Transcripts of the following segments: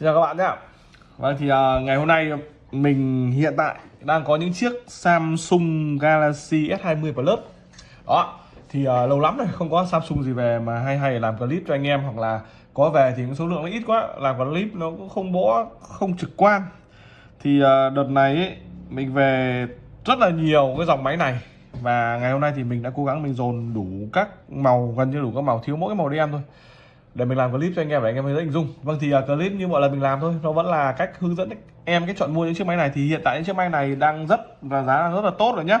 Xin chào các bạn nhé. Vâng thì uh, ngày hôm nay mình hiện tại đang có những chiếc Samsung Galaxy S20 Plus. Đó thì uh, lâu lắm rồi không có Samsung gì về mà hay hay làm clip cho anh em hoặc là có về thì số lượng nó ít quá làm clip nó cũng không bó không trực quan. Thì uh, đợt này ấy, mình về rất là nhiều cái dòng máy này và ngày hôm nay thì mình đã cố gắng mình dồn đủ các màu gần như đủ các màu thiếu mỗi cái màu đen thôi để mình làm clip cho anh em để anh em thấy hình dung. Vâng thì uh, clip như mọi lần mình làm thôi nó vẫn là cách hướng dẫn em cái chọn mua những chiếc máy này thì hiện tại những chiếc máy này đang rất và giá đang rất là tốt rồi nhá.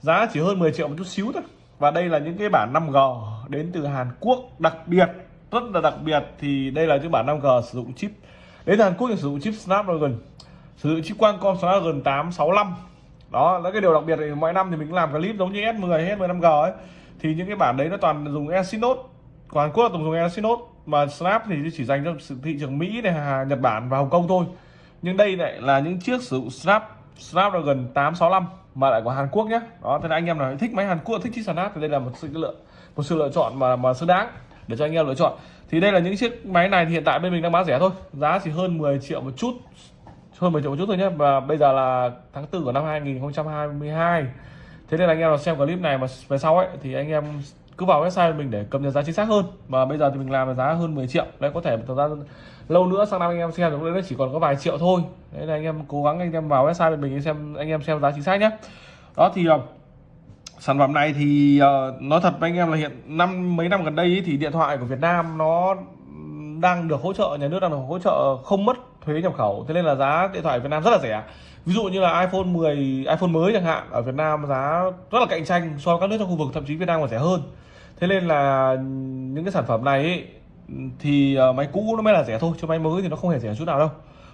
Giá chỉ hơn 10 triệu một chút xíu thôi. Và đây là những cái bản 5G đến từ Hàn Quốc đặc biệt rất là đặc biệt thì đây là những bản 5G sử dụng chip. Đến từ Hàn Quốc thì sử dụng chip Snapdragon sử dụng chip Qualcomm Snapdragon 865 đó là cái điều đặc biệt thì mỗi năm thì mình làm clip giống như S10 S10 5G ấy. Thì những cái bản đấy nó toàn dùng Exynos còn Hàn Quốc là tổng dùng Exynos mà Snap thì chỉ dành cho thị trường Mỹ này Nhật Bản và Hồng Kông thôi. Nhưng đây lại là những chiếc sử dụng Snap, Snapdragon 865 mà lại của Hàn Quốc nhé đó, thế là anh em nào thích máy Hàn Quốc, thích chiếc Snap thì đây là một sự lựa, một sự lựa chọn mà mà xứng đáng để cho anh em lựa chọn. Thì đây là những chiếc máy này thì hiện tại bên mình đang bán rẻ thôi. Giá chỉ hơn 10 triệu một chút, hơn 10 triệu một chút thôi nhé và bây giờ là tháng 4 của năm 2022 thế nên là anh em nào xem clip này mà về sau ấy, thì anh em cứ vào website mình để cập nhật giá chính xác hơn. Mà bây giờ thì mình làm giá hơn 10 triệu. Đấy có thể thời gian lâu nữa sang năm anh em xem nó chỉ còn có vài triệu thôi. Đấy là anh em cố gắng anh em vào website mình xem anh em xem giá chính xác nhé đó thì ờ, sản phẩm này thì uh, nói thật với anh em là hiện năm mấy năm gần đây ý, thì điện thoại của Việt Nam nó đang được hỗ trợ nhà nước đang được hỗ trợ không mất thuế nhập khẩu. Thế nên là giá điện thoại Việt Nam rất là rẻ. Ví dụ như là iPhone 10 iPhone mới chẳng hạn ở Việt Nam giá rất là cạnh tranh so với các nước trong khu vực thậm chí Việt Nam còn rẻ hơn thế nên là những cái sản phẩm này ý, thì ờ, máy cũ nó mới là rẻ thôi chứ máy mới thì nó không hề rẻ chút nào đâu.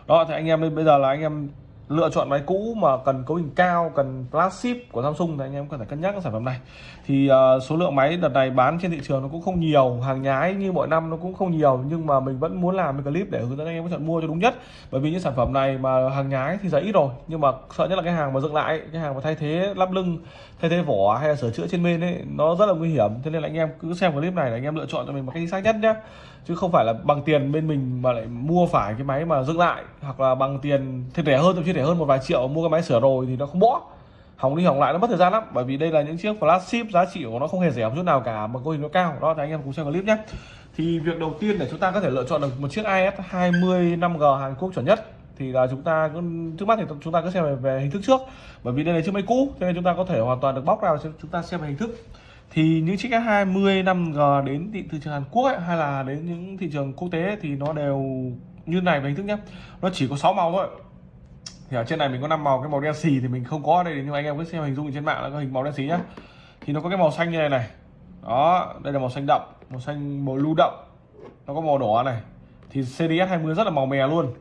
Đó thì anh em bây giờ là anh em lựa chọn máy cũ mà cần cấu hình cao cần flagship của Samsung thì anh em cần phải cân nhắc sản phẩm này. Thì uh, số lượng máy đợt này bán trên thị trường nó cũng không nhiều hàng nhái như mọi năm nó cũng không nhiều nhưng mà mình vẫn muốn làm cái clip để hướng dẫn anh em có chọn mua cho đúng nhất. Bởi vì những sản phẩm này mà hàng nhái thì giá ít rồi nhưng mà sợ nhất là cái hàng mà dựng lại cái hàng mà thay thế lắp lưng thay thế vỏ hay là sửa chữa trên bên ấy nó rất là nguy hiểm. Thế nên là anh em cứ xem clip này là anh em lựa chọn cho mình một cái xác nhất nhé chứ không phải là bằng tiền bên mình mà lại mua phải cái máy mà dựng lại hoặc là bằng tiền thêm rẻ hơn thậm chí rẻ hơn một vài triệu mua cái máy sửa rồi thì nó không bỏ. Hỏng đi hỏng lại nó mất thời gian lắm bởi vì đây là những chiếc flagship giá trị của nó không hề rẻ một chút nào cả mà cấu hình nó cao. Đó thì anh em cùng xem clip nhé. Thì việc đầu tiên để chúng ta có thể lựa chọn được một chiếc IS 20 5G Hàn Quốc chuẩn nhất thì là chúng ta trước mắt thì chúng ta cứ xem về, về hình thức trước. Bởi vì đây là chiếc máy cũ cho nên chúng ta có thể hoàn toàn được bóc ra và chúng ta xem về hình thức thì những chiếc S20 5G đến thị trường Hàn Quốc ấy, hay là đến những thị trường quốc tế ấy, thì nó đều như này về hình thức nhé. Nó chỉ có 6 màu thôi. Thì ở trên này mình có 5 màu cái màu đen xì thì mình không có ở đây nhưng mà anh em cứ xem hình dung trên mạng là có hình màu đen xì nhá. Thì nó có cái màu xanh như này này. Đó đây là màu xanh đậm màu xanh màu lưu đậm. Nó có màu đỏ này. Thì CDS 20 rất là màu mè luôn.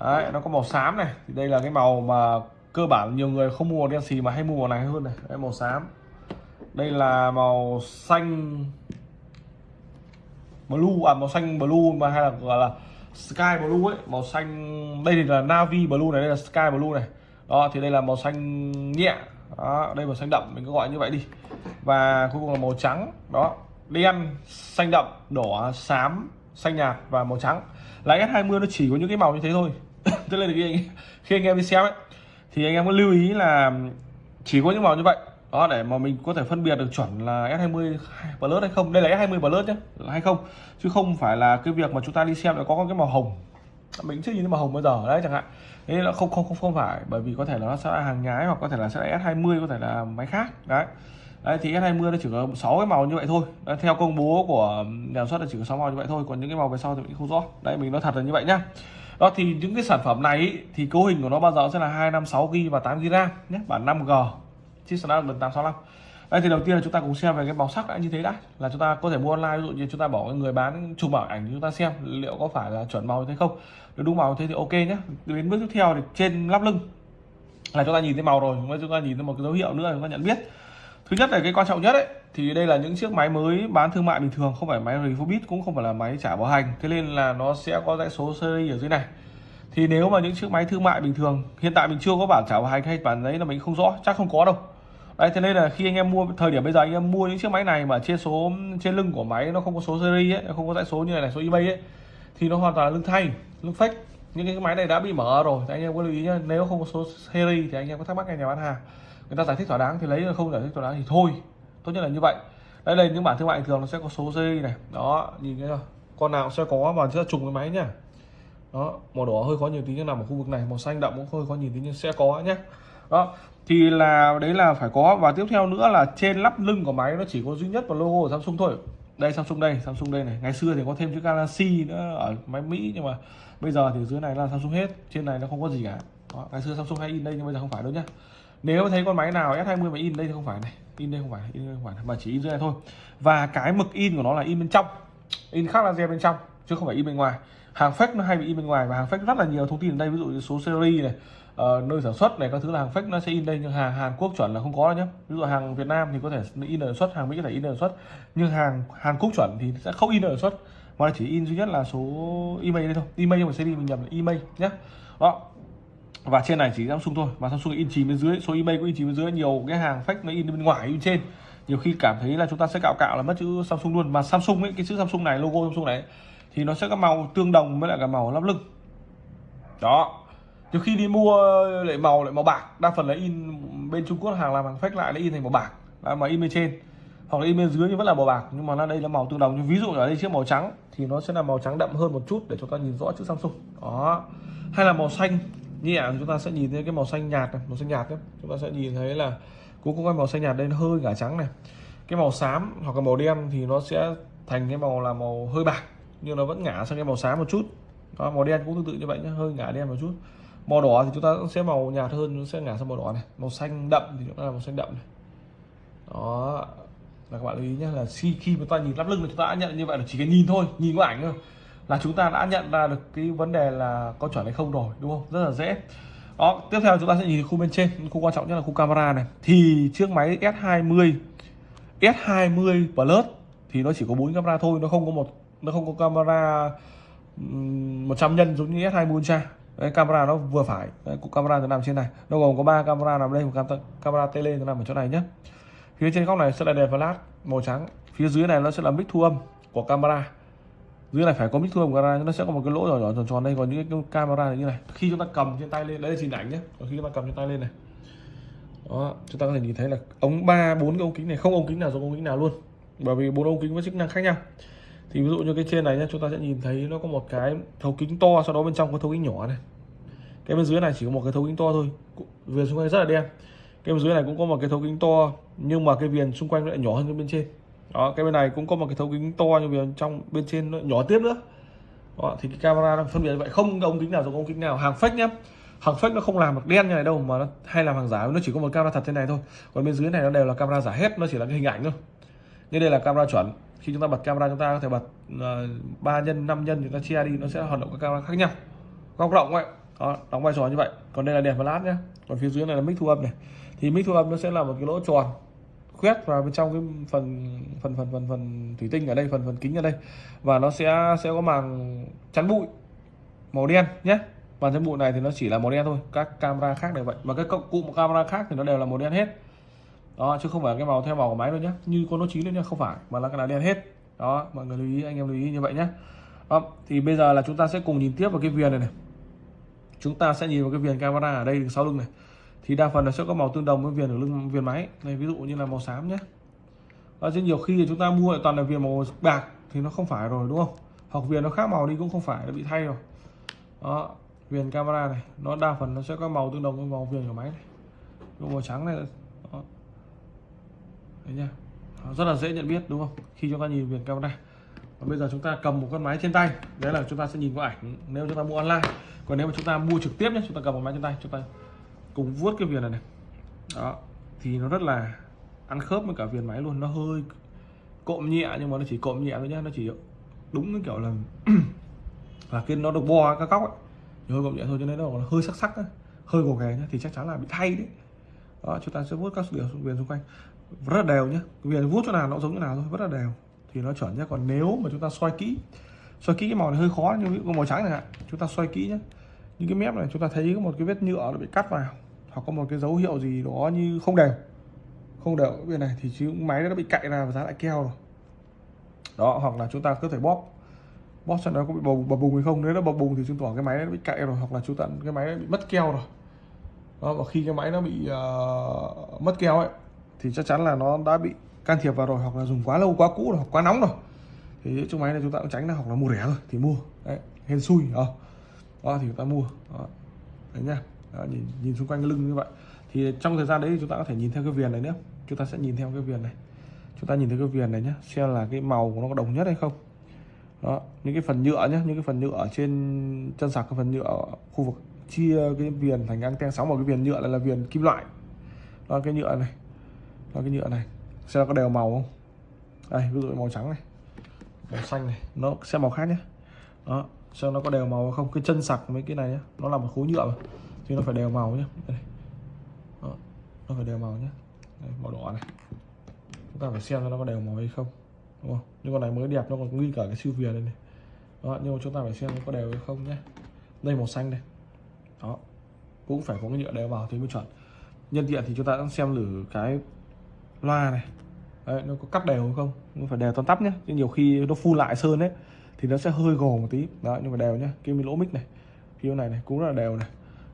Đấy nó có màu xám này. Thì đây là cái màu mà cơ bản nhiều người không mua màu đen xì mà hay mua màu này hơn này. Đây màu xám đây là màu xanh blue à màu xanh blue mà hay là gọi là sky blue ấy màu xanh đây thì là navy blue này đây là sky blue này. Đó thì đây là màu xanh nhẹ đó đây màu xanh đậm mình cứ gọi như vậy đi. Và cuối cùng là màu trắng đó đen xanh đậm đỏ xám xanh nhạt và màu trắng. Là S20 nó chỉ có những cái màu như thế thôi. Tức là khi anh, khi anh em đi xem ấy thì anh em có lưu ý là chỉ có những màu như vậy đó để mà mình có thể phân biệt được chuẩn là S20 Plus hay không. Đây là S20 Plus nhé hay không. Chứ không phải là cái việc mà chúng ta đi xem là có cái màu hồng. Mình chưa nhìn thấy màu hồng bao giờ đấy chẳng hạn. Thế là không không không không phải. Bởi vì có thể là nó sẽ là hàng nhái hoặc có thể là sẽ là S20 có thể là máy khác. Đấy. Đấy thì S20 nó chỉ có 6 cái màu như vậy thôi. Đấy, theo công bố của nhà xuất là chỉ có 6 màu như vậy thôi. Còn những cái màu về sau thì mình không rõ. Đấy mình nói thật là như vậy nhá. Đó thì những cái sản phẩm này ý, thì cấu hình của nó bao giờ sẽ là 256 GB và 8 GB RAM nhé bản 5G chiếc Snapdragon 865 đây, thì đầu tiên là chúng ta cùng xem về cái màu sắc đã như thế đã. Là chúng ta có thể mua online, ví dụ như chúng ta bỏ người bán chụp bảo ảnh chúng ta xem liệu có phải là chuẩn màu như thế không. Nếu đúng màu thế thì ok nhé đến bước tiếp theo thì trên lắp lưng là chúng ta nhìn thấy màu rồi chúng ta nhìn thấy một cái dấu hiệu nữa là chúng ta nhận biết. Thứ nhất là cái quan trọng nhất ấy, thì đây là những chiếc máy mới bán thương mại bình thường, không phải máy refurbish cũng không phải là máy trả bảo hành. Thế nên là nó sẽ có dãy số series ở dưới này. Thì nếu mà những chiếc máy thương mại bình thường, hiện tại mình chưa có bản trả bảo hành hay bản đấy là mình không rõ, chắc không có đâu đấy thế nên là khi anh em mua thời điểm bây giờ anh em mua những chiếc máy này mà trên số trên lưng của máy nó không có số series ấy không có dãy số như này, này số ebay ấy thì nó hoàn toàn là lưng thay lưng fake. Những cái máy này đã bị mở rồi thì anh em có lưu ý nhé nếu không có số series thì anh em có thắc mắc ngay nhà bán hàng. Người ta giải thích thỏa đáng thì lấy không giải thích thỏa đáng thì thôi tốt nhất là như vậy. Đây là những bản thương mại thường nó sẽ có số series này đó nhìn thấy con nào sẽ có và sẽ trùng cái máy nhá. Đó màu đỏ hơi khó nhìn tí nhưng nằm ở khu vực này màu xanh đậm cũng hơi khó nhìn tí nhưng sẽ có nhé đó thì là đấy là phải có. Và tiếp theo nữa là trên lắp lưng của máy nó chỉ có duy nhất một logo của Samsung thôi. Đây Samsung đây Samsung đây này. Ngày xưa thì có thêm chữ Galaxy nữa ở máy Mỹ nhưng mà bây giờ thì dưới này là Samsung hết. Trên này nó không có gì cả. Đó, ngày xưa Samsung hay in đây nhưng bây giờ không phải đâu nhá. Nếu thấy con máy nào S20 mà in đây thì không phải này. In đây không phải in đây không phải. Mà chỉ in dưới này thôi. Và cái mực in của nó là in bên trong. In khác laser bên trong chứ không phải in bên ngoài. Hàng fake nó hay bị in bên ngoài. Và hàng fake rất là nhiều thông tin ở đây. Ví dụ như số series này uh, nơi sản xuất này các thứ là hàng fake nó sẽ in đây nhưng hàng Hàn Quốc chuẩn là không có đâu nhé ví dụ hàng Việt Nam thì có thể in ở xuất hàng Mỹ có thể in ở xuất. Nhưng hàng Hàn Quốc chuẩn thì sẽ không in ở xuất. Mà chỉ in duy nhất là số email đây thôi. Email nhưng mà đi mình nhầm là email nhé đó. Và trên này chỉ Samsung thôi. Mà Samsung in chìm bên dưới. Số email cũng in chìm bên dưới. Nhiều cái hàng fake nó in bên ngoài in trên. Nhiều khi cảm thấy là chúng ta sẽ cạo cạo là mất chữ Samsung luôn. Mà Samsung ấy cái chữ Samsung này logo Samsung này thì nó sẽ có màu tương đồng với lại cả màu lắp lưng. Đó nhiều khi đi mua ờ, lại màu lại màu bạc đa phần là in bên Trung Quốc hàng làm hàng fake lại là in thành màu bạc. Mà in bên trên. Hoặc là in bên dưới thì vẫn là màu bạc. Nhưng mà nó đây là màu tương đồng như ví dụ ở đây chiếc màu trắng thì nó sẽ là màu trắng đậm hơn một chút để chúng ta nhìn rõ chữ Samsung. Đó. Hay là màu xanh. Nhẹ chúng ta sẽ nhìn thấy cái màu xanh nhạt này màu xanh nhạt đấy chúng ta sẽ nhìn thấy là cũng có cái màu xanh nhạt đây hơi ngả trắng này. Cái màu xám hoặc là màu đen thì nó sẽ thành cái màu là màu hơi bạc. Nhưng nó vẫn ngả sang cái màu xám một chút. Đó, màu đen cũng tương tự như vậy nhé hơi ngả đen một chút màu đỏ thì chúng ta sẽ màu nhạt hơn nó sẽ ngả sang màu đỏ này. Màu xanh đậm thì chúng ta là màu xanh đậm này. Đó. Là các bạn lưu ý nhé, là khi khi chúng ta nhìn lắp lưng thì chúng ta đã nhận như vậy là chỉ cần nhìn thôi, nhìn qua ảnh thôi. Là chúng ta đã nhận ra được cái vấn đề là có chuẩn hay không rồi, đúng không? Rất là dễ. Đó, tiếp theo chúng ta sẽ nhìn khu bên trên, khu quan trọng nhất là khu camera này. Thì chiếc máy S20 S20 Plus thì nó chỉ có bốn camera thôi, nó không có một, nó không có camera 100 nhân giống như S20 Ultra. Đấy, camera nó vừa phải. Đấy, camera nó nằm trên này. Nó gồm có ba camera nằm đây một camera tele nó nằm ở chỗ này nhé phía trên góc này sẽ là đèn flash màu trắng. Phía dưới này nó sẽ là mic thu âm của camera. Dưới này phải có mic thu âm của camera nó sẽ có một cái lỗ nhỏ nhỏ tròn tròn đây. Còn những cái camera này như này khi chúng ta cầm trên tay lên đấy là hình ảnh nhé còn khi chúng ta cầm trên tay lên này. Đó chúng ta có thể nhìn thấy là ống ba bốn cái ống kính này không ống kính nào giống ống kính nào luôn. Bởi vì bốn ống kính có chức năng khác nhau thì ví dụ như cái trên này nhé chúng ta sẽ nhìn thấy nó có một cái thấu kính to sau đó bên trong có thấu kính nhỏ này. Cái bên dưới này chỉ có một cái thấu kính to thôi viền xung quanh rất là đen. Cái bên dưới này cũng có một cái thấu kính to nhưng mà cái viền xung quanh lại nhỏ hơn cái bên trên. Đó cái bên này cũng có một cái thấu kính to nhưng viền trong bên trên nó nhỏ tiếp nữa. Đó, thì cái camera nó phân biệt như vậy. Không ống kính nào giống ống kính nào. Hàng fake nhá. Hàng fake nó không làm được đen như này đâu mà nó hay làm hàng giả. Nó chỉ có một camera thật thế này thôi. Còn bên dưới này nó đều là camera giả hết nó chỉ là cái hình ảnh thôi. Như đây là camera chuẩn khi chúng ta bật camera chúng ta có thể bật ờ, ba uh, nhân 5 nhân chúng ta chia đi nó sẽ hoạt động các camera khác nhau. Góc rộng vậy đó đóng vai trò như vậy. Còn đây là đèn flash nhé còn phía dưới này là mic thu âm này. Thì mic thu âm nó sẽ là một cái lỗ tròn khuyết vào bên trong cái phần phần phần phần phần thủy tinh ở đây phần phần kính ở đây. Và nó sẽ sẽ có màng chắn bụi màu đen nhé màn chắn bụi này thì nó chỉ là màu đen thôi. Các camera khác đều vậy. Mà các cụm camera khác thì nó đều là màu đen hết đó chứ không phải cái màu theo màu của máy đâu nhé như con nó chín lên nhé không phải mà là cái là đen hết. Đó mọi người lưu ý anh em lưu ý như vậy nhé đó, thì bây giờ là chúng ta sẽ cùng nhìn tiếp vào cái viền này này. Chúng ta sẽ nhìn vào cái viền camera ở đây sau lưng này. Thì đa phần là sẽ có màu tương đồng với viền ở lưng viền máy. Này ví dụ như là màu xám nhé đó, chứ nhiều khi chúng ta mua lại toàn là viền màu bạc thì nó không phải rồi đúng không? Hoặc viền nó khác màu đi cũng không phải nó bị thay rồi. Đó viền camera này nó đa phần nó sẽ có màu tương đồng với màu viền của máy này. Màu trắng này đấy nhá. rất là dễ nhận biết, đúng không? Khi chúng ta nhìn viền camera. Và bây giờ chúng ta cầm một con máy trên tay. Đấy là chúng ta sẽ nhìn qua ảnh. Nếu chúng ta mua online. Còn nếu mà chúng ta mua trực tiếp nhé, chúng ta cầm một máy trên tay, chúng ta cùng vuốt cái viền này này. Đó. Thì nó rất là ăn khớp với cả viền máy luôn. Nó hơi cộm nhẹ, nhưng mà nó chỉ cộm nhẹ thôi nhá. Nó chỉ đúng cái kiểu là là cái nó được bo các góc ấy. Hơi cộm nhẹ thôi, cho nên nó hơi sắc sắc ấy. hơi gồ ghề nhá, thì chắc chắn là bị thay đấy. Đó, chúng ta sẽ vuốt các điều viền xung quanh rất là đều nhé viền vuốt chỗ nào nó giống như nào thôi rất là đều. Thì nó chuẩn nhé còn nếu mà chúng ta xoay kỹ xoay kỹ cái màu này hơi khó nhưng cái màu trắng này ạ chúng ta xoay kỹ nhé những cái mép này chúng ta thấy có một cái vết nhựa nó bị cắt vào hoặc có một cái dấu hiệu gì đó như không đều. Không đều cái bên này thì chứ máy nó bị cạy ra và giá lại keo rồi. Đó hoặc là chúng ta có thể bóp. Bóp cho nó có bị bầu bập bùng hay không. Nếu nó bập bùng thì chứng tỏ cái máy nó bị cạy rồi hoặc là chúng ta cái máy nó bị mất keo rồi. Đó, và khi cái máy nó bị uh, mất keo ấy thì chắc chắn là nó đã bị can thiệp vào rồi hoặc là dùng quá lâu quá cũ rồi hoặc quá nóng rồi. Thì chiếc máy này chúng ta cũng tránh là hoặc là mua rẻ rồi thì mua. Đấy hên xui đó, đó thì chúng ta mua. Đó. đấy nhá đó, nhìn nhìn xung quanh cái lưng như vậy. Thì trong thời gian đấy chúng ta có thể nhìn theo cái viền này nữa. Chúng ta sẽ nhìn theo cái viền này. Chúng ta nhìn thấy cái viền này nhé xem là cái màu của nó có đồng nhất hay không. Đó những cái phần nhựa nhé những cái phần nhựa ở trên chân sạc cái phần nhựa ở khu vực chia cái viền thành anten sóng vào cái viền nhựa này là viền kim loại. Đó cái nhựa này là cái nhựa này. Xem nó có đều màu không? Đây ví dụ màu trắng này. Màu xanh này. Nó sẽ màu khác nhé. Đó xem nó có đều màu không. Cái chân sạc mấy cái này nhé. Nó là một khối nhựa mà. Thì nó phải đều màu nhé. Đây. Đó. nó phải đều màu nhé. Đây, màu đỏ này. Chúng ta phải xem nó có đều màu hay không. Đúng không? Nhưng con này mới đẹp nó còn nguyên cả cái siêu việt đây này. Đó nhưng mà chúng ta phải xem nó có đều hay không nhé. Đây màu xanh đây đó. Cũng phải có cái nhựa đều vào thì mới chuẩn. Nhân tiện thì chúng ta cũng xem thử cái loa này. Đấy, nó có cắt đều không? Nó phải đều toàn tắp nhé chứ nhiều khi nó phun lại sơn đấy, thì nó sẽ hơi gồ một tí. Đó nhưng mà đều nhé cái lỗ mic này phía này này cũng rất là đều này.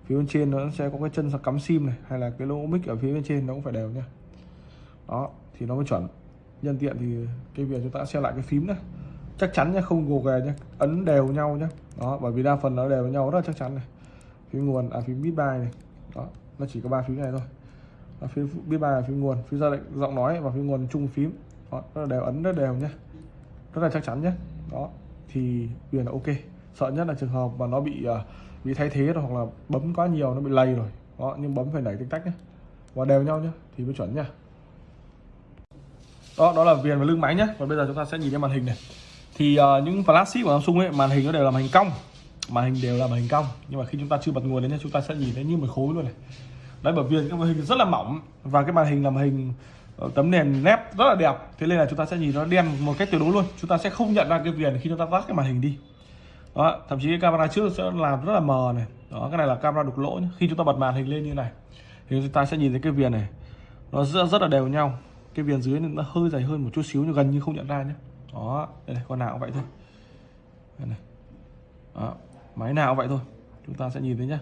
Phía bên trên nó sẽ có cái chân cắm sim này hay là cái lỗ mic ở phía bên trên nó cũng phải đều nhá. Đó thì nó mới chuẩn. Nhân tiện thì cái việc chúng ta xem lại cái phím nữa. Chắc chắn nhé không gồ ghề nhé ấn đều nhau nhé đó bởi vì đa phần nó đều với nhau rất là chắc chắn này. Phím nguồn à phím bit bài này. Đó nó chỉ có ba phím này thôi đó, phím bit bài là phím nguồn phím ra lệnh giọng nói và phím nguồn chung phím. Đó, rất là đều ấn rất đều nhé. Rất là chắc chắn nhé. Đó thì quyền là ok. Sợ nhất là trường hợp mà nó bị ờ, bị thay thế rồi hoặc là bấm quá nhiều nó bị lầy rồi. Đó nhưng bấm phải đẩy tích tách nhé. Và đều nhau nhé thì mới chuẩn nhá đó đó là viền và lưng máy nhé. Còn bây giờ chúng ta sẽ nhìn lên màn hình này. Thì uh, những flagship của Samsung ấy màn hình nó đều là màn hình cong. Màn hình đều là màn hình cong. Nhưng mà khi chúng ta chưa bật nguồn lên nhé chúng ta sẽ nhìn thấy như một khối luôn này đấy bởi vì cái màn hình rất là mỏng và cái màn hình là màn hình ờ, tấm nền nét rất là đẹp. Thế nên là chúng ta sẽ nhìn nó đen một cách tuyệt đối luôn. Chúng ta sẽ không nhận ra cái viền khi chúng ta tắt cái màn hình đi. Đó thậm chí cái camera trước sẽ làm rất là mờ này. Đó cái này là camera đục lỗ nhé. khi chúng ta bật màn hình lên như này thì chúng ta sẽ nhìn thấy cái viền này. Nó rất, rất là đều nhau. Cái viền dưới nó hơi dày hơn một chút xíu nhưng gần như không nhận ra nhé đó đây này con nào cũng vậy thôi. Đây này. Đó máy nào cũng vậy thôi. Chúng ta sẽ nhìn thấy nhá.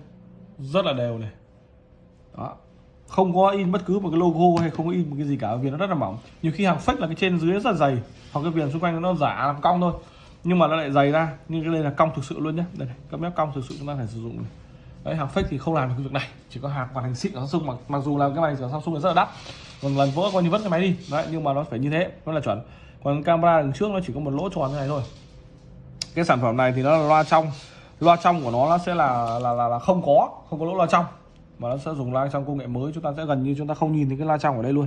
Rất là đều này đó. Không có in bất cứ một cái logo hay không có in một cái gì cả viền nó rất là mỏng. Nhiều khi hàng fake là cái trên dưới rất là dày hoặc cái viền xung quanh nó giả làm cong thôi. Nhưng mà nó lại dày ra nhưng cái đây là cong thực sự luôn nhé đây này các mép cong thực sự chúng ta phải sử dụng này. đấy hàng fake thì không làm được cái việc này chỉ có hàng hoàn thành xịn của Samsung mặc, mặc dù là cái này của Samsung là rất là đắt. Còn lần vỡ coi như vứt cái máy đi. Đấy nhưng mà nó phải như thế nó là chuẩn. Còn camera đằng trước nó chỉ có một lỗ tròn như này thôi. Cái sản phẩm này thì nó là loa trong. Loa trong của nó nó sẽ là là là, là không có không có lỗ loa trong mà nó sẽ dùng loa trong công nghệ mới, chúng ta sẽ gần như chúng ta không nhìn thấy cái loa trong ở đây luôn.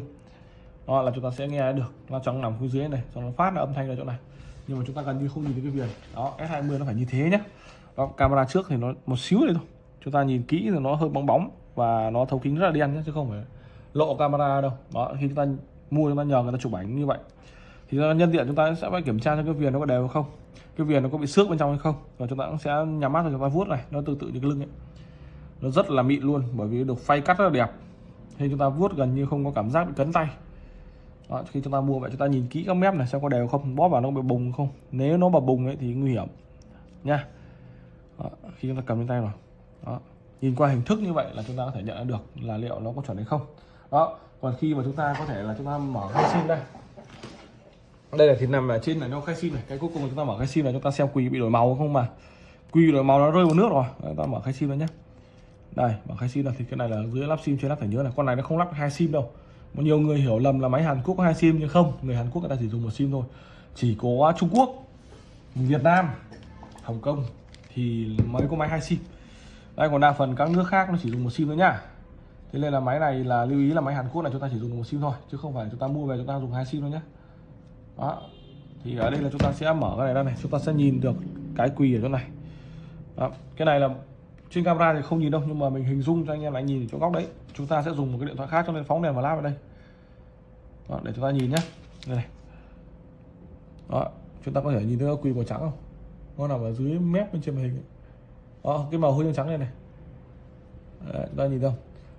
Đó là chúng ta sẽ nghe được loa trong nằm phía dưới này, xong nó phát là âm thanh ở chỗ này. Nhưng mà chúng ta gần như không nhìn thấy cái viền. Đó S20 nó phải như thế nhé đó, camera trước thì nó một xíu này thôi. Chúng ta nhìn kỹ thì nó hơi bóng bóng và nó thấu kính rất là đen nhé chứ không phải lộ camera đâu. Đó, khi chúng ta mua chúng ta nhờ người ta chụp ảnh như vậy. Thì nhân tiện chúng ta sẽ phải kiểm tra cho cái viền nó có đều không. Cái viền nó có bị xước bên trong hay không. Và chúng ta cũng sẽ nhắm mắt rồi chúng ta vuốt này, nó tương tự như cái lưng ấy nó rất là mịn luôn bởi vì được phay cắt rất là đẹp. Thì chúng ta vuốt gần như không có cảm giác bị cấn tay. Đó, khi chúng ta mua vậy chúng ta nhìn kỹ các mép này xem có đều không bóp vào nó bị bùng không. Nếu nó mà bùng ấy thì nguy hiểm. Nha. Đó, khi chúng ta cầm trên tay rồi đó nhìn qua hình thức như vậy là chúng ta có thể nhận được là liệu nó có chuẩn hay không. Đó còn khi mà chúng ta có thể là chúng ta mở khai sim đây. Đây là thì nằm ở trên này nó khai sim này. Cái cuối cùng chúng ta mở khai sim này chúng ta xem quỳ bị đổi màu không mà. Quỳ đổi màu nó rơi vào nước rồi. Đấy, ta mở khai sim đó nhé đây bằng hai sim là thì cái này là dưới lắp sim trên lắp phải nhớ này con này nó không lắp hai sim đâu. Một nhiều người hiểu lầm là máy Hàn Quốc có hai sim, nhưng không, người Hàn Quốc người ta chỉ dùng một sim thôi. Chỉ có Trung Quốc, Việt Nam, Hồng Kông thì mới có máy hai sim. Đây, còn đa phần các nước khác nó chỉ dùng một sim thôi nhá. Thế nên là máy này là lưu ý là máy Hàn Quốc này chúng ta chỉ dùng một sim thôi, chứ không phải chúng ta mua về chúng ta dùng hai sim đâu nhé đó. Thì ở đây là chúng ta sẽ mở cái này ra này, chúng ta sẽ nhìn được cái quỳ ở chỗ này. Đó. cái này là trên camera thì không nhìn đâu nhưng mà mình hình dung cho anh em lại nhìn ở chỗ góc đấy. Chúng ta sẽ dùng một cái điện thoại khác cho nên phóng đèn và lát vào đây. Đó, để chúng ta nhìn nhé đây này. Đó chúng ta có thể nhìn thấy quỳ màu trắng không? Nó nằm ở dưới mép bên trên màn hình đó cái màu hơi trắng này này. Đấy, ta nhìn không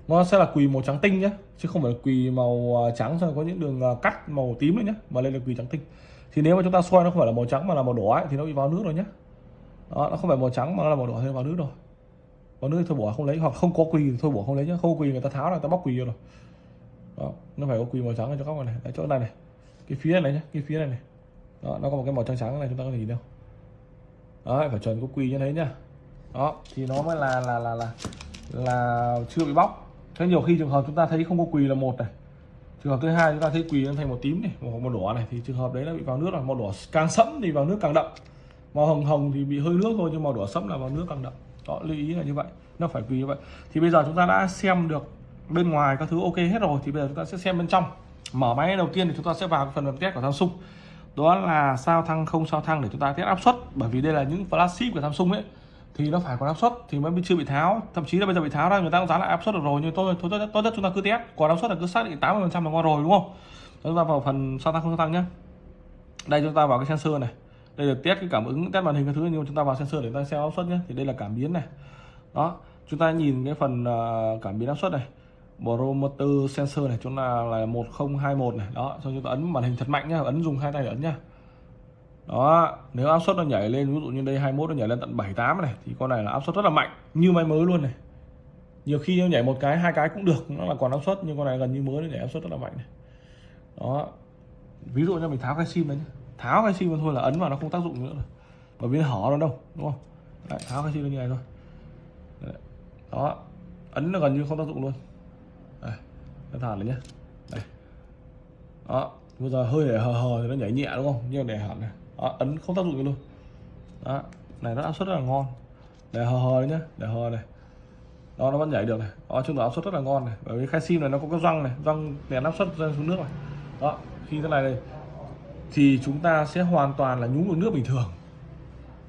nó sẽ là quỳ màu trắng tinh nhé chứ không phải là quỳ màu à, trắng xong có những đường à, cắt màu tím nữa nhé mà lên là quỳ trắng tinh. Thì nếu mà chúng ta xoay nó không phải là màu trắng mà là màu đỏ ấy, thì nó bị vào nước rồi nhé đó nó không phải màu trắng mà nó là màu đỏ thì nó vào nước rồi vào nước thôi bỏ không lấy. Hoặc không có quỳ thì thôi bỏ không lấy nhé không quỳ người ta tháo ra người ta bóc quỳ rồi. Đó nó phải có quỳ màu trắng ở chỗ góc này đấy chỗ này này. Cái phía này nhé cái phía này này. Đó nó có một cái màu trắng trắng này chúng ta có thể nhìn đâu. Đó phải chuẩn có quỳ như thế nhá. Đó thì nó mới là là là là là chưa bị bóc. Thế nhiều khi trường hợp chúng ta thấy không có quỳ là một này. Trường hợp thứ hai chúng ta thấy quỳ nó thành màu tím này màu, màu đỏ này thì trường hợp đấy là bị vào nước là màu đỏ càng sẫm thì vào nước càng đậm. Màu hồng hồng thì bị hơi nước thôi nhưng màu đỏ sẫm là vào nước càng đậm đó lưu ý là như vậy nó phải vì như vậy. Thì bây giờ chúng ta đã xem được bên ngoài các thứ ok hết rồi thì bây giờ chúng ta sẽ xem bên trong. Mở máy đầu tiên thì chúng ta sẽ vào phần mềm test của Samsung. Đó là sao thăng không sao thăng để chúng ta test áp suất. Bởi vì đây là những flagship của Samsung ấy thì nó phải có áp suất thì mới chưa bị tháo. Thậm chí là bây giờ bị tháo ra người ta cũng dán lại áp suất được rồi nhưng tôi tốt, tốt nhất chúng ta cứ test. Còn áp suất là cứ xác định 80 phần trăm là ngon rồi đúng không? Chúng ta vào phần sao thăng không sao thăng nhé đây chúng ta vào cái sensor này đây là test cái cảm ứng, test màn hình cái thứ, nhưng chúng ta vào sensor để ta xem áp suất nhé. Thì đây là cảm biến này. Đó, chúng ta nhìn cái phần à, cảm biến áp suất này. Barometer sensor này, chúng ta là 1021 này. Đó, xong chúng ta ấn màn hình thật mạnh nhá, ấn dùng hai tay để ấn nhá. Đó, nếu áp suất nó nhảy lên, ví dụ như đây 21 nó nhảy lên tận 78 này, thì con này là áp suất rất là mạnh, như máy mới luôn này. Nhiều khi nó nhảy một cái, hai cái cũng được, nó là còn áp suất, nhưng con này gần như mới, nó nhảy áp suất rất là mạnh này. Đó, ví dụ như mình tháo cái sim đấy tháo cái sim thôi là ấn vào nó không tác dụng nữa rồi. Bởi vì nó hở nó đâu đúng không? Đấy, tháo cái sim như này thôi. Đấy. đó ấn nó gần như không tác dụng luôn. Đấy. nó thả này nhé đây. Đó bây giờ hơi để hờ hờ thì nó nhảy nhẹ đúng không? Nhưng để hẳn này. Đó, ấn không tác dụng luôn. Đó này nó áp suất rất là ngon. Để hờ hờ đấy nhá để hờ này. Đó nó vẫn nhảy được này. Đó chung là áp suất rất là ngon này. Bởi vì khai sim này nó có cái răng này răng đèn áp suất rơi xuống nước này. Đó khi thế này này thì chúng ta sẽ hoàn toàn là nhúng được nước bình thường.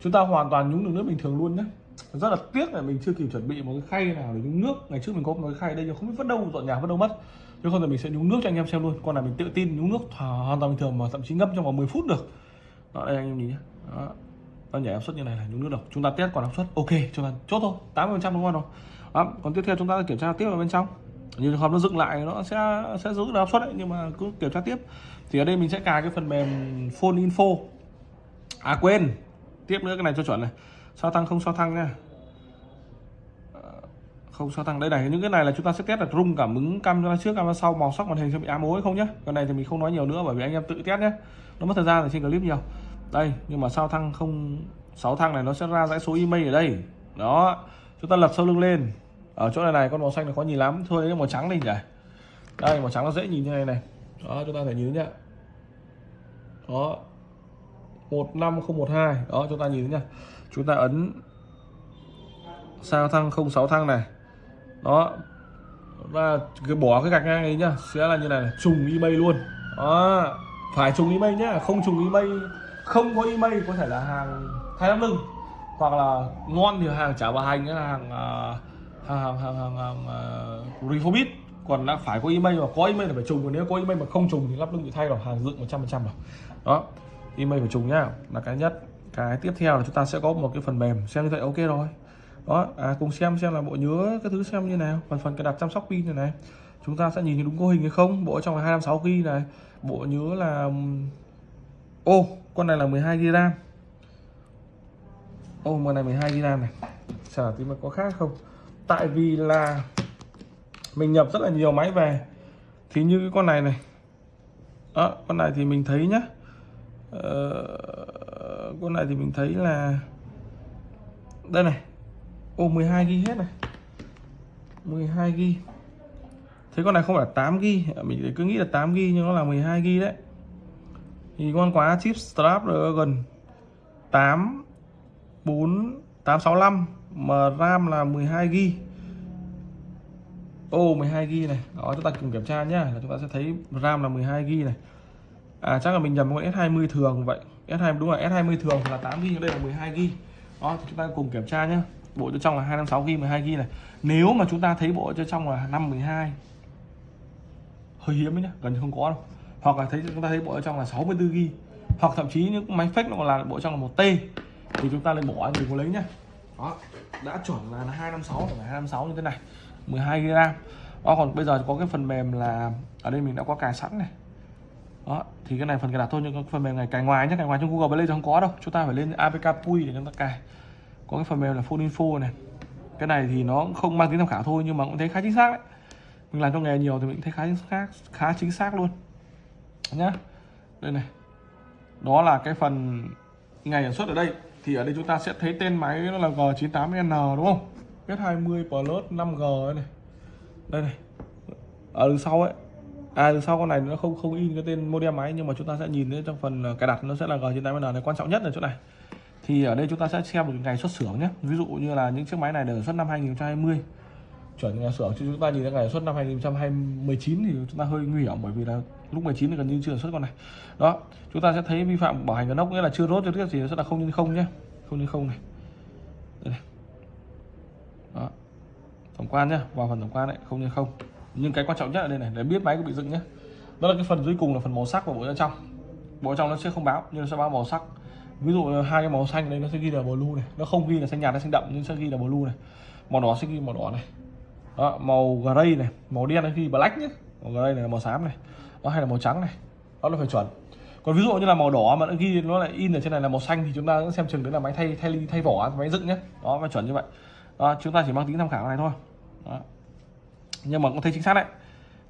Chúng ta hoàn toàn nhúng được nước bình thường luôn nhé. Rất là tiếc là mình chưa kịp chuẩn bị một cái khay nào để nhúng nước. Ngày trước mình có một cái khay đây nhưng không biết vứt đâu, dọn nhà vứt đâu mất. Chứ không thì mình sẽ nhúng nước cho anh em xem luôn. Con này mình tự tin nhúng nước hoàn toàn bình thường mà thậm chí ngâm trong vòng 10 phút được. Đó, đây anh em nhìn nhé. Đó. nó nhảy áp suất như này là nhúng nước đâu chúng ta test còn áp suất. Ok, chúng ta chốt thôi. 80 phần trăm đúng không đó, còn tiếp theo chúng ta kiểm tra tiếp ở bên trong. Như trường hợp nó dựng lại nó sẽ sẽ giữ được áp suất đấy, nhưng mà cứ kiểm tra tiếp thì ở đây mình sẽ cài cái phần mềm phone info. À quên. Tiếp nữa cái này cho chuẩn này. Sao thăng không sao thăng nha. Ờ, không sao thăng đây này, những cái này là chúng ta sẽ test là rung cảm ứng camera trước, camera sau, màu sắc màn hình sẽ bị ám ối không nhé cái này thì mình không nói nhiều nữa bởi vì anh em tự test nhé nó mất thời gian ở trên clip nhiều. Đây, nhưng mà sao thăng không, sáu thăng này nó sẽ ra dãy số email ở đây. Đó. Chúng ta lật sau lưng lên. Ở chỗ này này, con màu xanh này khó nhìn lắm. Thôi, lấy màu trắng đi nhỉ. Đây, màu trắng nó dễ nhìn như này này đó chúng ta phải nhìn nhá. Đó 15012 đó chúng ta nhìn nhá. Chúng ta ấn sao thăng 06 thăng này. Đó và cái bỏ cái gạch ngang ấy nhá sẽ là như này trùng email luôn. Đó phải trùng email nhá không trùng email không có email có thể là hàng thay lắm lưng hoặc là ngon thì hàng chả bà hành là à, hàng hàng hàng hàng, hàng, hàng uh, refobit còn đã phải có email mà có email là phải trùng còn nếu có email mà không trùng thì lắp lưng bị thay rồi hàng dựng 100% rồi đó email phải trùng nhá là cái nhất. Cái tiếp theo là chúng ta sẽ có một cái phần mềm xem như vậy ok rồi. Đó à, cùng xem xem là bộ nhớ cái thứ xem như nào. Phần phần cái đặt chăm sóc pin này này. Chúng ta sẽ nhìn đúng cấu hình hay không bộ trong là 256 g này. Bộ nhớ là ô con này là 12 hai ram. Ô con này 12 hai ram này. Sợ thì tí mà có khác không? Tại vì là mình nhập rất là nhiều máy về. Thì như cái con này này. Đó con này thì mình thấy nhá. Ờ, con này thì mình thấy là đây này. Ô 12 ghi hết này. 12 ghi. Thế con này không phải 8 ghi. Mình cứ nghĩ là 8 ghi nhưng nó là 12 ghi đấy. Thì con quá chip Snapdragon 8 4 865 mà RAM là 12 ghi ô 12 gb này. Đó, chúng ta cùng kiểm tra nhá, là chúng ta sẽ thấy RAM là 12 gb này. À chắc là mình nhầm con S20 thường vậy. S20 đúng là S20 thường là 8 gb đây là 12 gb đó chúng ta cùng kiểm tra nhá. Bộ cho trong là 256 gb 12 gb này. Nếu mà chúng ta thấy bộ cho trong là 512 hơi hiếm đấy nhá, gần như không có đâu. Hoặc là thấy, chúng ta thấy bộ trong là 64 gb hoặc thậm chí những máy fake nó còn là bộ trong là một t, thì chúng ta lên bỏ đừng có lấy nhá. Đó, đã chuẩn là 256 256 như thế này. 12 gb đó, còn bây giờ có cái phần mềm là, ở đây mình đã có cài sẵn này. Đó, thì cái này phần cài đặt thôi, nhưng cái phần mềm này cài ngoài nhé cài ngoài trong Google Play thì không có đâu. Chúng ta phải lên APK Pui để chúng ta cài. Có cái phần mềm là Phone Info này. Cái này thì nó không mang tính tham khảo thôi, nhưng mà cũng thấy khá chính xác đấy. Mình làm trong nghề nhiều thì mình thấy khá chính xác, khá chính xác luôn. Nhá, đây này. Đó là cái phần ngày sản xuất ở đây. Thì ở đây chúng ta sẽ thấy tên máy nó là G98N đúng không? S20 Plus 5G này. Đây này. Ở đằng sau ấy. À đằng sau con này nó không không in cái tên model máy, nhưng mà chúng ta sẽ nhìn thấy trong phần à, cài đặt nó sẽ là G98N này. Quan trọng nhất là chỗ này. Thì ở đây chúng ta sẽ xem được ngày xuất xưởng nhé. Ví dụ như là những chiếc máy này đều xuất năm 2020 chuẩn nhà xưởng, chứ chúng ta nhìn thấy ngày xuất năm 2019 thì chúng ta hơi nguy hiểm, bởi vì là lúc 19 thì gần như chưa xuất con này. Đó, chúng ta sẽ thấy vi phạm bảo hành của nóc nghĩa là chưa rốt cho tiếp gì sẽ là không nhân không nhé. Không nhân không này đó. Tổng quan nhá vào phần tổng quan đấy không như không. Nhưng cái quan trọng nhất ở đây này để biết máy có bị dựng nhé đó là cái phần dưới cùng là phần màu sắc của bộ bên trong bộ trong nó sẽ không báo nhưng nó sẽ báo màu sắc. Ví dụ hai cái màu xanh đây nó sẽ ghi là blue này. Nó không ghi là xanh nhạt hay xanh đậm nhưng sẽ ghi là blue này. Màu đỏ sẽ ghi màu đỏ này. Đó, màu gray này màu đen nó ghi black nhé màu gray này là màu xám này. Đó hay là màu trắng này. Đó là phải chuẩn. Còn ví dụ như là màu đỏ mà nó ghi nó lại in ở trên này là màu xanh thì chúng ta xem chừng đấy là máy thay thay thay vỏ máy dựng nhé đó phải chuẩn như vậy đó, chúng ta chỉ mang tính tham khảo này thôi. Đó. nhưng mà cũng thấy chính xác đấy.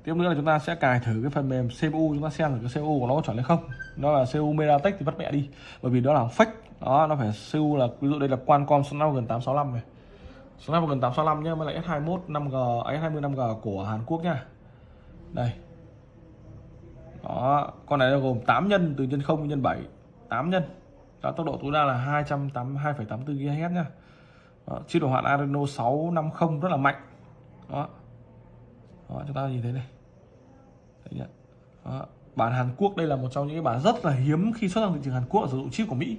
Tiếp nữa là chúng ta sẽ cài thử cái phần mềm CPU chúng ta xem là cái CPU của nó có chuẩn hay không. Nó là CPU MediaTek thì vắt mẹ đi bởi vì đó là fake. Đó nó phải CPU là ví dụ đây là Qualcomm Snapdragon 865 này. Snapdragon 865 nhá mới là S21 5G S20 5G của Hàn Quốc nha đây. Đó con này nó gồm 8 nhân từ nhân 0 nhân 7 8 nhân. Đó, tốc độ tối đa là 282,84 GHz nha đó, chiếc đồ họa Adreno 650 rất là mạnh. Đó. Đó, chúng ta nhìn thấy này. Đấy nhá. Đó. bản Hàn Quốc đây là một trong những cái bản rất là hiếm khi xuất sang thị trường Hàn Quốc sử dụng chip của Mỹ.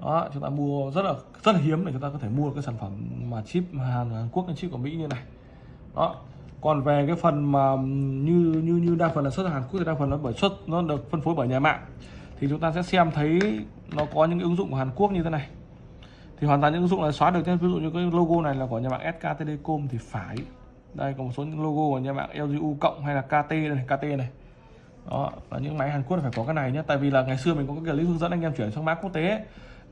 Đó chúng ta mua rất là rất là hiếm để chúng ta có thể mua cái sản phẩm mà chip Hàn, Hàn Quốc chip của Mỹ như này. Đó. Còn về cái phần mà như như như đa phần là xuất sang Hàn Quốc thì đa phần nó bởi xuất nó được phân phối bởi nhà mạng. Thì chúng ta sẽ xem thấy nó có những ứng dụng của Hàn Quốc như thế này thì hoàn toàn những ứng dụng là xóa được ví dụ như cái logo này là của nhà mạng SK Telecom thì phải. Đây có một số những logo của nhà mạng LGU cộng hay là KT này KT này. Đó là những máy Hàn Quốc phải có cái này nhé. Tại vì là ngày xưa mình có cái clip hướng dẫn anh em chuyển sang mã quốc tế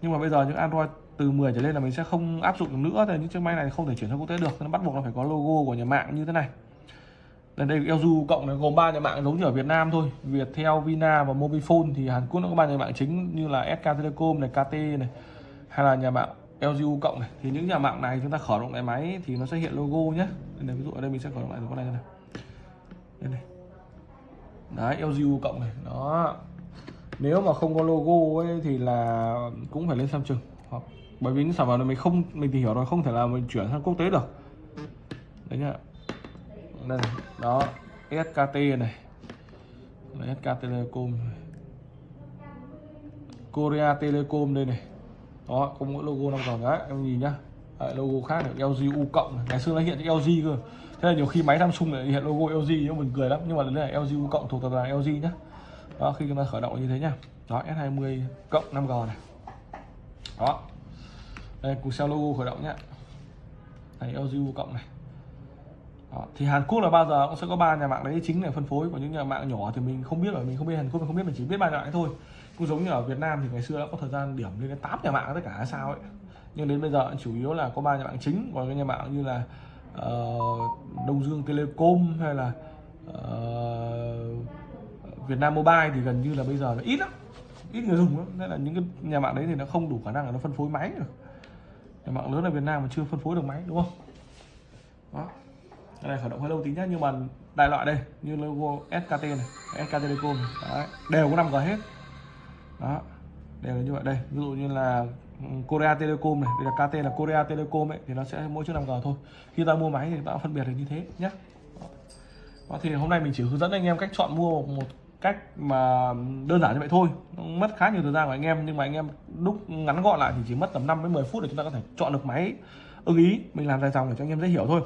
nhưng mà bây giờ những Android từ 10 trở lên là mình sẽ không áp dụng được nữa. Thì những chiếc máy này không thể chuyển sang quốc tế được. Nó bắt buộc là phải có logo của nhà mạng như thế này. Đây đây LGU cộng này gồm ba nhà mạng giống như ở Việt Nam thôi. Viettel, Vina và Mobifone thì Hàn Quốc nó có ba nhà mạng chính như là SK Telecom này, KT này hay là nhà mạng LGU cộng này. Thì những nhà mạng này chúng ta khởi động lại máy thì nó sẽ hiện logo nhé đây này, ví dụ ở đây mình sẽ khởi động lại con này này đây này. Đấy LGU cộng này. Đó. Nếu mà không có logo ấy thì là cũng phải lên Samsung hoặc bởi vì những sản phẩm này mình không mình tìm hiểu rồi không thể là mình chuyển sang quốc tế được. Đấy nhá. Đây này. đó. SKT này. SK Telecom Korea Telecom đây này đó có mỗi logo năm còn đấy em nhìn nhá. Đấy, logo khác được LG U cộng ngày xưa nó hiện chữ LG cơ. Thế là nhiều khi máy Samsung lại hiện logo LG nó mình cười lắm. Nhưng mà đây là LG U cộng thuộc tập đoàn LG nhá. Đó khi chúng ta khởi động như thế nhá. Đó S20 cộng 5G này. Đó. Đây cùng xem logo khởi động nhá. Này LG U cộng này. Đó. thì Hàn Quốc là bao giờ cũng sẽ có ba nhà mạng đấy chính là phân phối. Của những nhà mạng nhỏ thì mình không biết rồi. Mình không biết Hàn Quốc mình không biết mình chỉ biết ba nhà mạng thôi cũng giống như ở Việt Nam thì ngày xưa đã có thời gian điểm lên đến 8 nhà mạng tất cả hay sao ấy. Nhưng đến bây giờ chủ yếu là có ba nhà mạng chính còn cái nhà mạng như là uh, Đông Dương Telecom hay là uh, Việt Nam Mobile thì gần như là bây giờ là ít lắm ít người dùng lắm. Nên là những cái nhà mạng đấy thì nó không đủ khả năng là nó phân phối máy được. Nhà mạng lớn ở Việt Nam mà chưa phân phối được máy đúng không? Đó. Cái này khởi động hơi lâu tí nhá nhưng mà đại loại đây như logo SKT này SK Telecom đấy, đều có 5G hết đó. Đều là như vậy. Đây ví dụ như là ừ, Korea Telecom này. Đây là KT là Korea Telecom ấy thì nó sẽ mỗi chiếc 5G thôi. Khi ta mua máy thì ta phân biệt được như thế nhé đó, thì hôm nay mình chỉ hướng dẫn anh em cách chọn mua một cách mà đơn giản như vậy thôi. Mất khá nhiều thời gian của anh em nhưng mà anh em đúc ngắn gọn lại thì chỉ mất tầm 5 đến 10 phút để chúng ta có thể chọn được máy ưng ý. Mình làm dài dòng để cho anh em dễ hiểu thôi.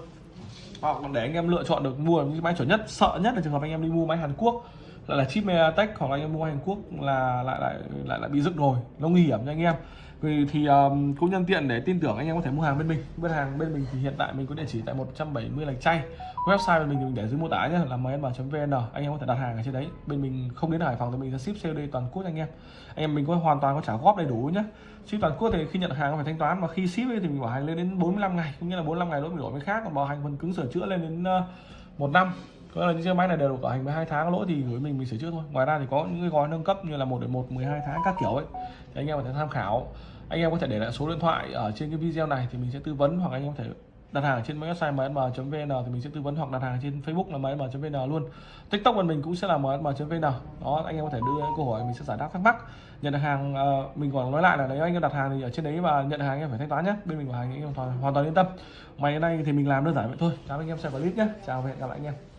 Hoặc để anh em lựa chọn được mua những máy chuẩn nhất sợ nhất là trường hợp anh em đi mua máy Hàn Quốc lại là chip MediaTek hoặc là anh em mua Hàn Quốc là lại lại lại lại bị rực rồi. Nó nguy hiểm cho anh em. Vì thì um, cũng nhân tiện để tin tưởng anh em có thể mua hàng bên mình. Bên hàng bên mình thì hiện tại mình có địa chỉ tại 170 lạch chay. Website bên mình thì mình để dưới mô tả nhé là msm.vn anh em có thể đặt hàng ở trên đấy. Bên mình không đến Hải Phòng thì mình sẽ ship COD toàn quốc anh em. Anh em mình có hoàn toàn có trả góp đầy đủ nhé ship toàn quốc thì khi nhận hàng phải thanh toán và khi ship thì mình bảo hành lên đến 45 ngày cũng như là 45 ngày lỗi mình đổi với khác còn bảo hành phần cứng sửa chữa lên đến uh, một năm có là những chiếc máy này đều được bảo hành với hai tháng lỗi thì gửi mình mình sửa chữa thôi. Ngoài ra thì có những cái gói nâng cấp như là một đến một 12 tháng các kiểu ấy. Thì anh em có thể tham khảo. Anh em có thể để lại số điện thoại ở trên cái video này thì mình sẽ tư vấn hoặc anh em có thể đặt hàng trên website msm.vn thì mình sẽ tư vấn hoặc đặt hàng trên Facebook là msm.vn luôn. TikTok của mình cũng sẽ là msm.vn đó anh em có thể đưa câu hỏi mình sẽ giải đáp thắc mắc. Nhận hàng uh, mình còn nói lại là nếu anh em đặt hàng thì ở trên đấy và nhận hàng anh em phải thanh toán nhé. Bên mình bảo hành anh em hoàn toàn, hoàn toàn yên tâm. Ngày nay thì mình làm đơn giản vậy thôi. Chào anh em xem clip nhé. Chào và hẹn gặp lại anh em.